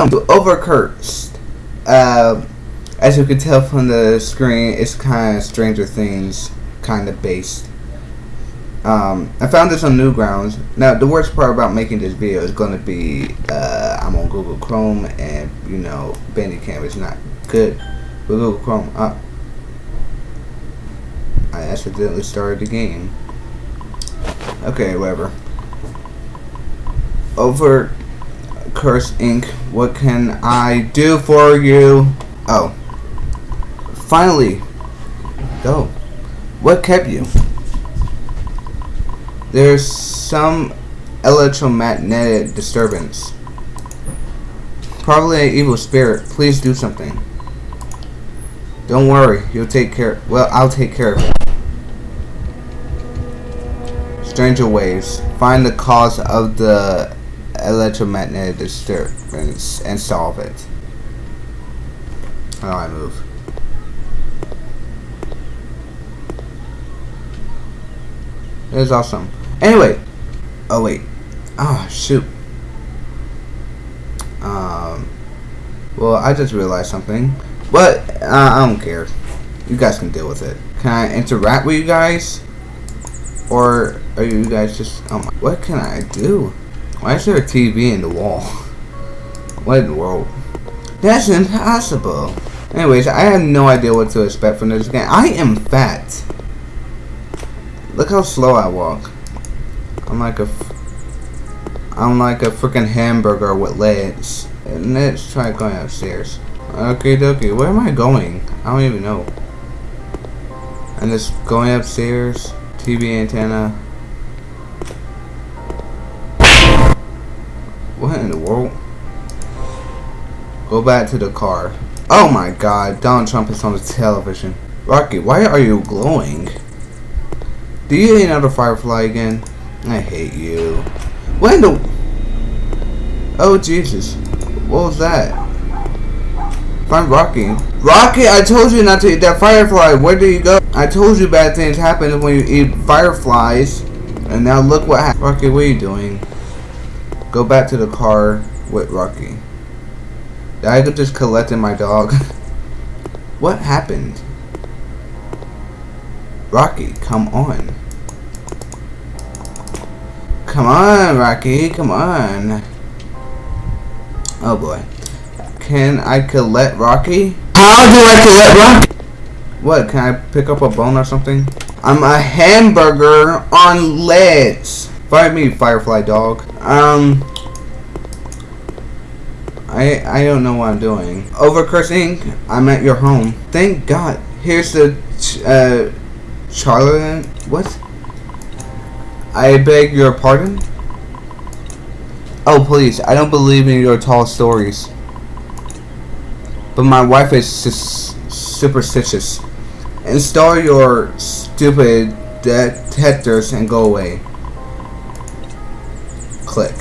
Welcome to Overcursed. Uh, as you can tell from the screen, it's kind of Stranger Things kind of based. Um, I found this on Newgrounds. Now, the worst part about making this video is going to be uh, I'm on Google Chrome, and you know, Bandicam is not good with Google Chrome. Uh, I accidentally started the game. Okay, whatever. Over Curse Inc. What can I do for you? Oh. Finally. Go. What kept you? There's some electromagnetic disturbance. Probably an evil spirit. Please do something. Don't worry. You'll take care. Well, I'll take care of it. Stranger waves. Find the cause of the electromagnetic disturbance and solve it. How do I move? It is awesome. Anyway. Oh wait. Oh shoot. Um. Well, I just realized something. But uh, I don't care. You guys can deal with it. Can I interact with you guys? Or are you guys just... Oh my, what can I do? Why is there a TV in the wall? What in the world? That's impossible. Anyways, I have no idea what to expect from this game. I am fat. Look how slow I walk. I'm like a... I'm like a freaking hamburger with legs. And let's try going upstairs. Okay, dokie. Where am I going? I don't even know. I'm just going upstairs. TV antenna. What in the world? Go back to the car. Oh my god, Donald Trump is on the television. Rocky, why are you glowing? Do you need another firefly again? I hate you. What in the... Oh Jesus. What was that? Find Rocky. Rocky, I told you not to eat that firefly. Where do you go? I told you bad things happen when you eat fireflies. And now look what happened. Rocky, what are you doing? Go back to the car with Rocky. I could just collecting my dog. what happened? Rocky, come on. Come on, Rocky, come on. Oh boy. Can I collect Rocky? How do I collect Rocky? What, can I pick up a bone or something? I'm a hamburger on legs. Find me, Firefly dog. Um, I I don't know what I'm doing. Overcurse Inc. I'm at your home. Thank God. Here's the ch uh, Charlotte. What? I beg your pardon. Oh please, I don't believe in your tall stories. But my wife is superstitious. Install your stupid detectors and go away. Click.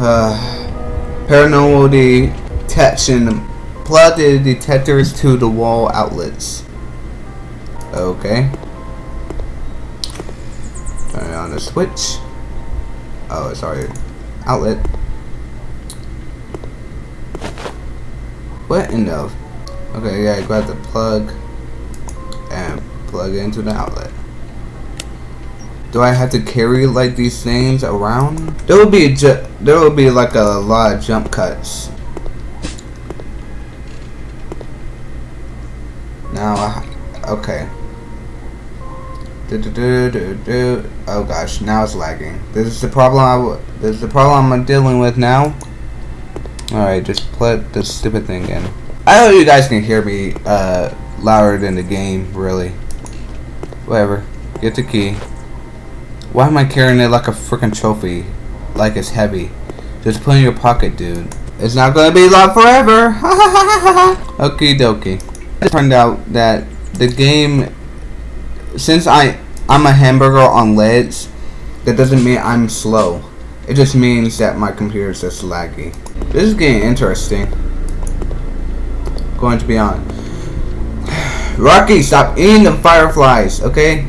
Uh, paranormal detection. Plug the detectors to the wall outlets. Okay. Turn on the switch. Oh, sorry. Outlet. What in the... Okay, yeah, grab the plug and plug it into the outlet. Do I have to carry like these things around? There will be there will be like a lot of jump cuts. Now, I, okay. Do, do, do. Oh gosh, now it's lagging. This is the problem. I this is the problem I'm dealing with now. All right, just put this stupid thing in. I hope you guys can hear me uh, louder than the game. Really. Whatever. Get the key. Why am I carrying it like a freaking trophy? Like it's heavy. Just put it in your pocket, dude. It's not gonna be locked forever. Okie dokie. It turned out that the game, since I I'm a hamburger on legs, that doesn't mean I'm slow. It just means that my computer is just laggy. This is getting interesting. Going to be on. Rocky, stop eating the fireflies, okay?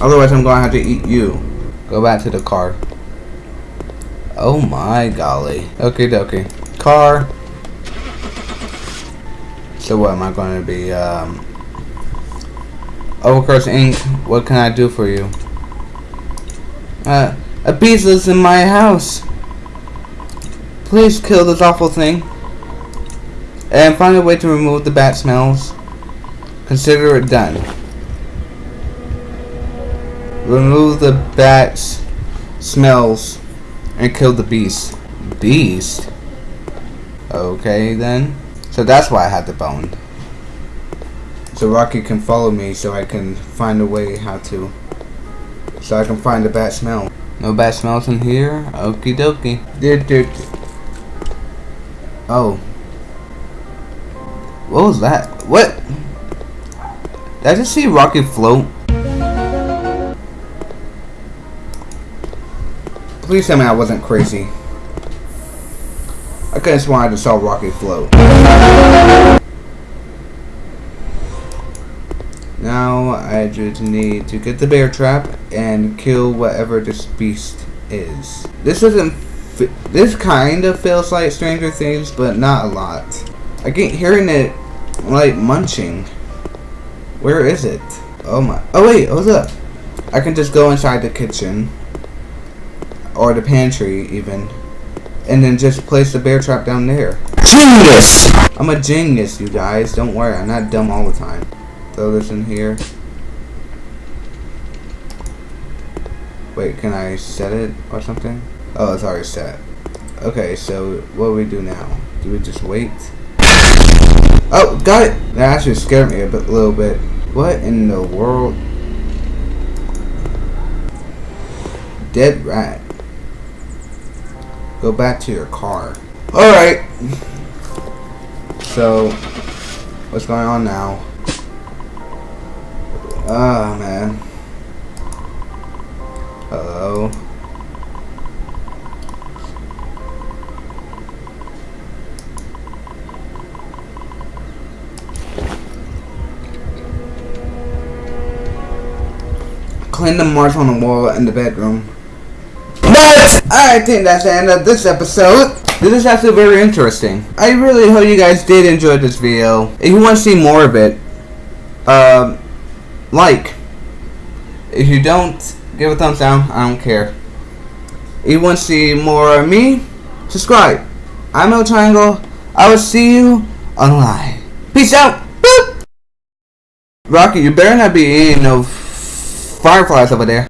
Otherwise, I'm gonna have to eat you. Go back to the car. Oh my golly. Okay, dokie. Car. So what am I going to be? Um, Overcurse Inc. What can I do for you? Uh, a beast lives in my house. Please kill this awful thing. And find a way to remove the bat smells. Consider it done. Remove the bat's smells and kill the beast. Beast? Okay then. So that's why I had the bone. So Rocky can follow me so I can find a way how to. So I can find the bad smell. No bad smells in here? Okie dokie. Oh. What was that? What? Did I just see Rocky float? Please tell me I wasn't crazy. I could have sworn I just saw Rocky float. Now I just need to get the bear trap and kill whatever this beast is. This isn't. This kind of feels like Stranger Things, but not a lot. I keep hearing it like munching. Where is it? Oh my. Oh wait, what's up? I can just go inside the kitchen or the pantry even and then just place the bear trap down there. Genius! I'm a genius, you guys. Don't worry, I'm not dumb all the time. Throw this in here. Wait, can I set it or something? Oh, it's already set. Okay, so what do we do now? Do we just wait? Oh, got it! That actually scared me a bit, little bit. What in the world? Dead rat. Go back to your car. Alright. So, what's going on now? Ah, oh, man. Hello. Clean the marks on the wall in the bedroom. But I think that's the end of this episode. This is actually very interesting. I really hope you guys did enjoy this video. If you want to see more of it, um, like. If you don't, give a thumbs down. I don't care. If you want to see more of me, subscribe. I'm El Triangle. I will see you online. Peace out. Boop. Rocky, you better not be eating no fireflies over there.